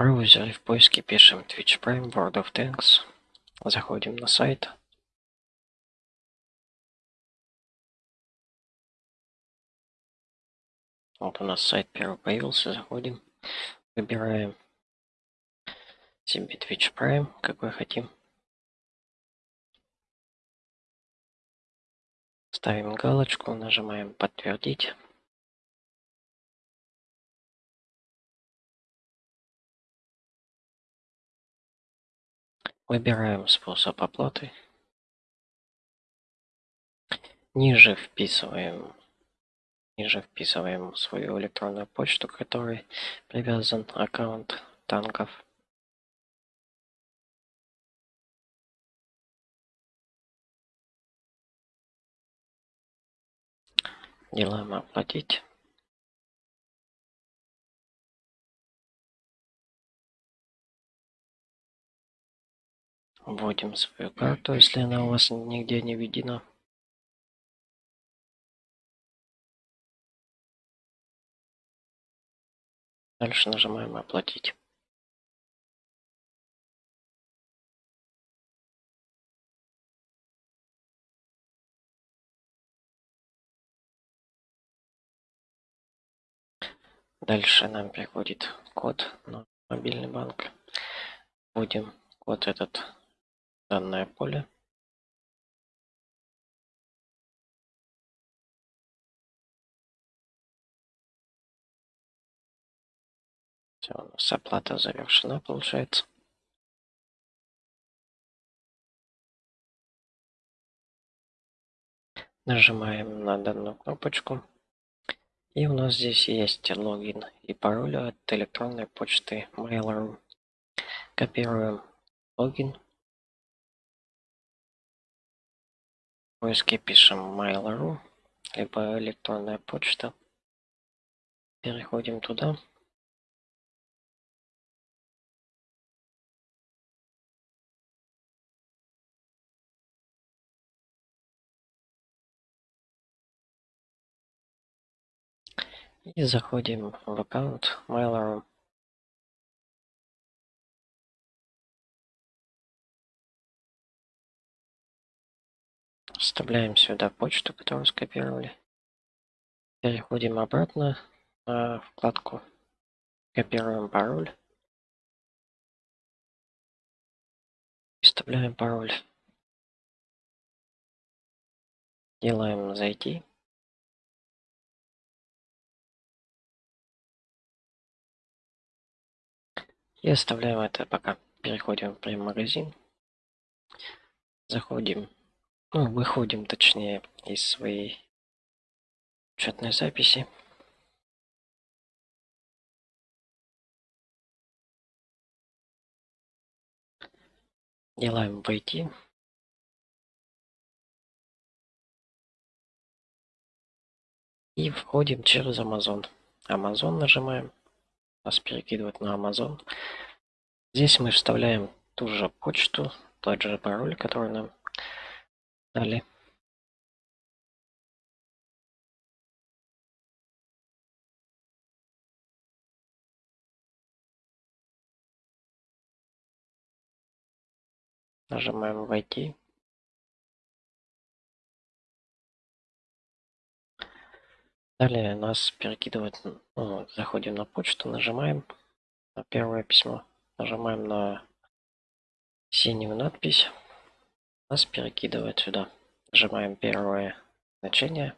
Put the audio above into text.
браузере в поиске пишем Twitch Prime World of Tanks. Заходим на сайт. Вот у нас сайт первый появился. Заходим. Выбираем себе Twitch Prime, какой хотим. Ставим галочку, нажимаем подтвердить. Выбираем способ оплаты. Ниже вписываем ниже вписываем свою электронную почту, к которой привязан аккаунт танков. Делаем оплатить. Вводим свою карту, если она у вас нигде не введена. Дальше нажимаем «Оплатить». Дальше нам приходит код на мобильный банк. Вводим код этот данное поле. Все, у нас оплата завершена, получается. Нажимаем на данную кнопочку. И у нас здесь есть логин и пароль от электронной почты Mail.ru. Копируем логин. Поиске пишем Mail.ru, либо электронная почта. Переходим туда. И заходим в аккаунт Mail.ru. Вставляем сюда почту, которую скопировали. Переходим обратно на вкладку. Копируем пароль. Вставляем пароль. Делаем зайти. И оставляем это пока. Переходим в прем-магазин. Заходим, ну, выходим точнее из своей учетной записи. Делаем войти. И входим через Amazon. Amazon нажимаем нас перекидывает на Amazon. Здесь мы вставляем ту же почту, тот же пароль, который нам дали. Нажимаем «Войти». Далее нас перекидывает, ну, заходим на почту, нажимаем на первое письмо, нажимаем на синюю надпись, нас перекидывает сюда. Нажимаем первое значение,